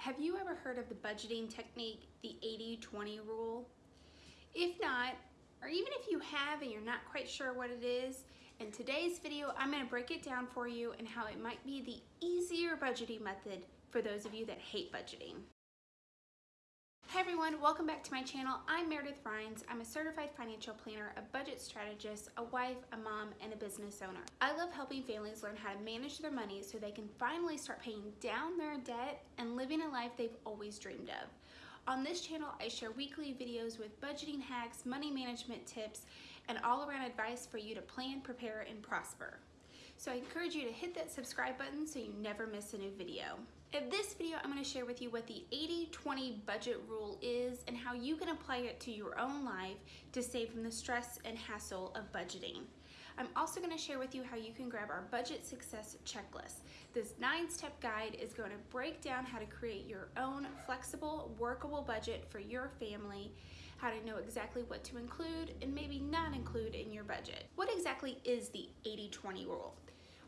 Have you ever heard of the budgeting technique, the 80-20 rule? If not, or even if you have and you're not quite sure what it is, in today's video, I'm gonna break it down for you and how it might be the easier budgeting method for those of you that hate budgeting. Hi everyone, welcome back to my channel. I'm Meredith Rhines. I'm a certified financial planner, a budget strategist, a wife, a mom, and a business owner. I love helping families learn how to manage their money so they can finally start paying down their debt and living a life they've always dreamed of. On this channel, I share weekly videos with budgeting hacks, money management tips, and all around advice for you to plan, prepare, and prosper. So I encourage you to hit that subscribe button so you never miss a new video. In this video, I'm gonna share with you what the 80-20 budget rule is and how you can apply it to your own life to save from the stress and hassle of budgeting. I'm also gonna share with you how you can grab our budget success checklist. This nine step guide is gonna break down how to create your own flexible, workable budget for your family, how to know exactly what to include and maybe not include in your budget. What exactly is the 80-20 rule?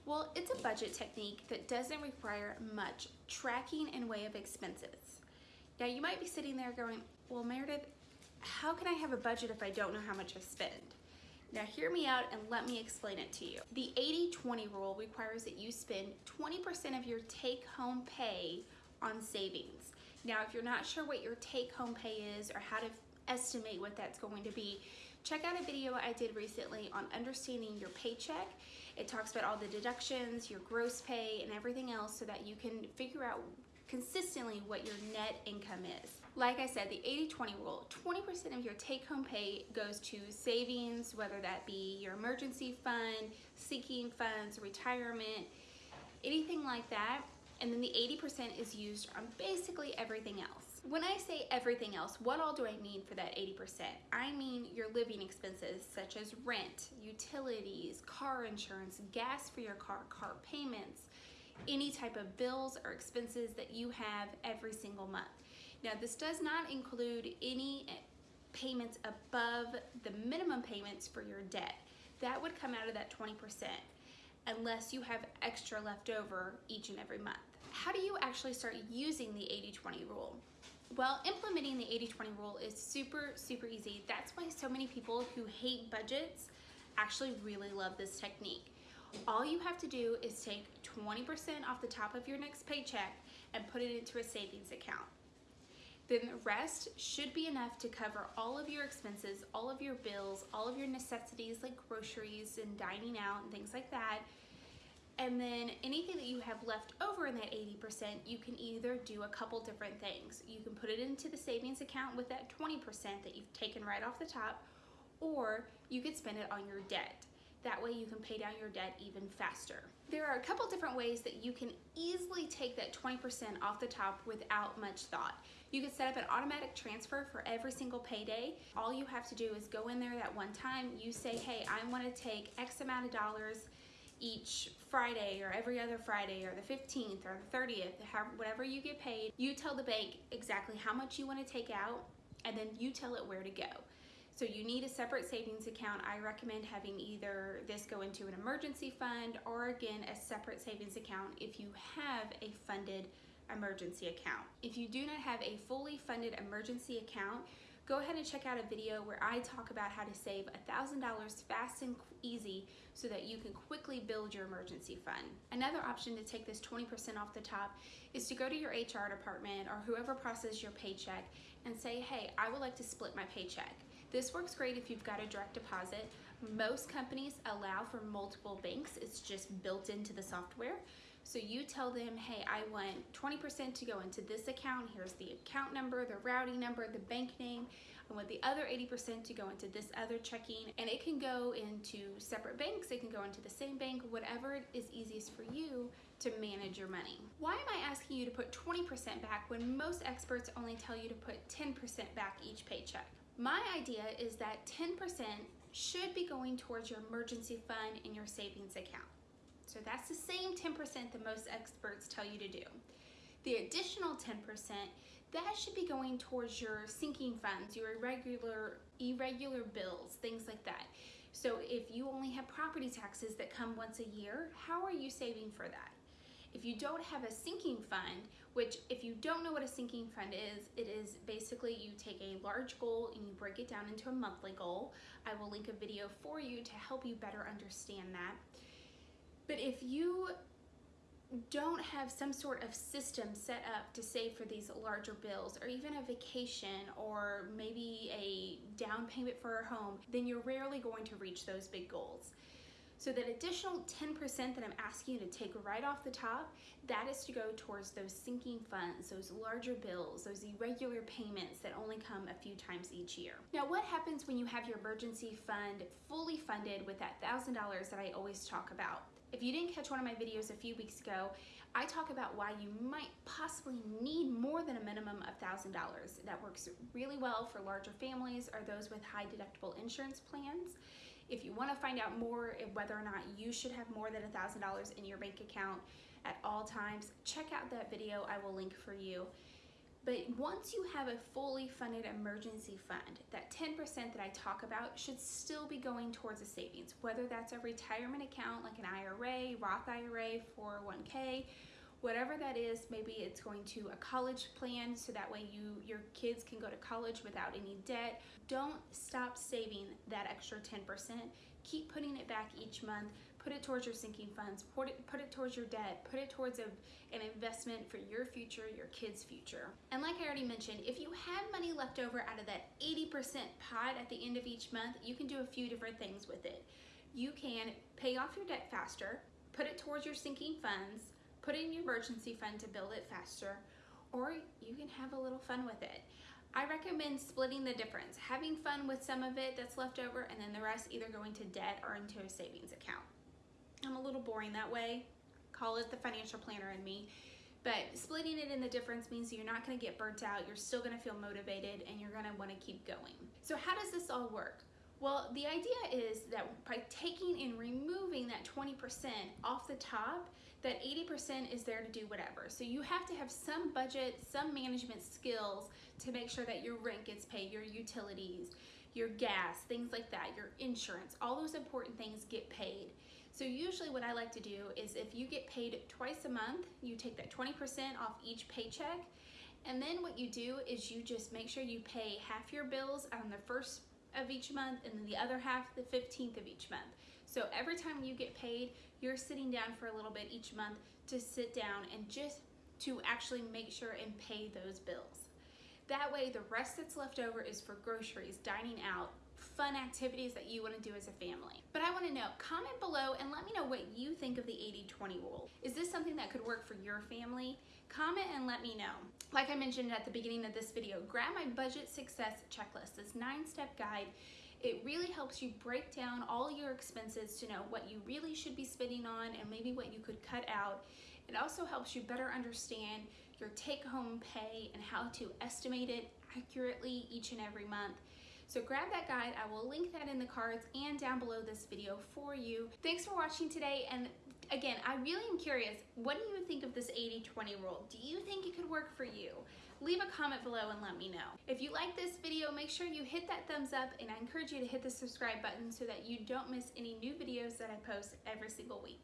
Well, it's a budget technique that doesn't require much tracking in way of expenses. Now you might be sitting there going, well Meredith, how can I have a budget if I don't know how much I spend? Now hear me out and let me explain it to you. The 80-20 rule requires that you spend 20% of your take-home pay on savings. Now if you're not sure what your take-home pay is or how to estimate what that's going to be, check out a video I did recently on understanding your paycheck it talks about all the deductions, your gross pay, and everything else so that you can figure out consistently what your net income is. Like I said, the 80-20 rule, 20% of your take-home pay goes to savings, whether that be your emergency fund, sinking funds, retirement, anything like that. And then the 80% is used on basically everything else. When I say everything else, what all do I mean for that 80%? I mean your living expenses such as rent, utilities, car insurance, gas for your car, car payments, any type of bills or expenses that you have every single month. Now this does not include any eh, payments above the minimum payments for your debt. That would come out of that 20% unless you have extra left over each and every month. How do you actually start using the 80-20 rule? Well, implementing the 80-20 rule is super, super easy. That's why so many people who hate budgets actually really love this technique. All you have to do is take 20% off the top of your next paycheck and put it into a savings account. Then the rest should be enough to cover all of your expenses, all of your bills, all of your necessities like groceries and dining out and things like that, and then anything that you have left over in that 80%, you can either do a couple different things. You can put it into the savings account with that 20% that you've taken right off the top, or you could spend it on your debt. That way you can pay down your debt even faster. There are a couple different ways that you can easily take that 20% off the top without much thought. You could set up an automatic transfer for every single payday. All you have to do is go in there that one time, you say, hey, I wanna take X amount of dollars each Friday or every other Friday or the 15th or the 30th, whatever you get paid, you tell the bank exactly how much you want to take out and then you tell it where to go. So you need a separate savings account. I recommend having either this go into an emergency fund or again a separate savings account if you have a funded emergency account. If you do not have a fully funded emergency account, go ahead and check out a video where I talk about how to save $1,000 fast and easy so that you can quickly build your emergency fund. Another option to take this 20% off the top is to go to your HR department or whoever processes your paycheck and say, hey, I would like to split my paycheck. This works great if you've got a direct deposit. Most companies allow for multiple banks. It's just built into the software. So you tell them, hey, I want 20% to go into this account. Here's the account number, the routing number, the bank name. I want the other 80% to go into this other checking. And it can go into separate banks. It can go into the same bank, whatever is easiest for you to manage your money. Why am I asking you to put 20% back when most experts only tell you to put 10% back each paycheck? My idea is that 10% should be going towards your emergency fund and your savings account. So that's the same 10% that most experts tell you to do. The additional 10%, that should be going towards your sinking funds, your irregular, irregular bills, things like that. So if you only have property taxes that come once a year, how are you saving for that? If you don't have a sinking fund, which if you don't know what a sinking fund is, it is basically you take a large goal and you break it down into a monthly goal. I will link a video for you to help you better understand that. But if you don't have some sort of system set up to save for these larger bills or even a vacation or maybe a down payment for a home, then you're rarely going to reach those big goals. So that additional 10% that I'm asking you to take right off the top, that is to go towards those sinking funds, those larger bills, those irregular payments that only come a few times each year. Now what happens when you have your emergency fund fully funded with that $1,000 that I always talk about? If you didn't catch one of my videos a few weeks ago, I talk about why you might possibly need more than a minimum of $1,000. That works really well for larger families or those with high deductible insurance plans. If you want to find out more whether or not you should have more than $1,000 in your bank account at all times, check out that video I will link for you. But once you have a fully funded emergency fund, that 10% that I talk about should still be going towards a savings, whether that's a retirement account like an IRA, Roth IRA, 401k, whatever that is, maybe it's going to a college plan so that way you your kids can go to college without any debt. Don't stop saving that extra 10%. Keep putting it back each month put it towards your sinking funds, put it, put it towards your debt, put it towards a, an investment for your future, your kids' future. And like I already mentioned, if you have money left over out of that 80% pot at the end of each month, you can do a few different things with it. You can pay off your debt faster, put it towards your sinking funds, put it in your emergency fund to build it faster, or you can have a little fun with it. I recommend splitting the difference, having fun with some of it that's left over and then the rest either going to debt or into a savings account. I'm a little boring that way. Call it the financial planner in me. But splitting it in the difference means you're not gonna get burnt out, you're still gonna feel motivated, and you're gonna wanna keep going. So how does this all work? Well, the idea is that by taking and removing that 20% off the top, that 80% is there to do whatever. So you have to have some budget, some management skills to make sure that your rent gets paid, your utilities, your gas, things like that, your insurance, all those important things get paid. So usually what I like to do is if you get paid twice a month, you take that 20% off each paycheck. And then what you do is you just make sure you pay half your bills on the first of each month and then the other half the 15th of each month. So every time you get paid, you're sitting down for a little bit each month to sit down and just to actually make sure and pay those bills. That way the rest that's left over is for groceries, dining out, fun activities that you want to do as a family. But I want to know, comment below and let me know what you think of the 80-20 rule. Is this something that could work for your family? Comment and let me know. Like I mentioned at the beginning of this video, grab my budget success checklist, this nine-step guide. It really helps you break down all your expenses to know what you really should be spending on and maybe what you could cut out. It also helps you better understand your take-home pay and how to estimate it accurately each and every month. So grab that guide. I will link that in the cards and down below this video for you. Thanks for watching today. And again, I really am curious, what do you think of this 80-20 rule? Do you think it could work for you? Leave a comment below and let me know. If you like this video, make sure you hit that thumbs up and I encourage you to hit the subscribe button so that you don't miss any new videos that I post every single week.